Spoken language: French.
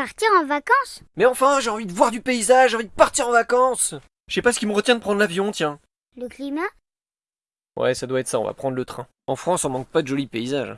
Partir en vacances Mais enfin, j'ai envie de voir du paysage, j'ai envie de partir en vacances Je sais pas ce qui me retient de prendre l'avion, tiens. Le climat? Ouais, ça doit être ça, on va prendre le train. En France, on manque pas de jolis paysages.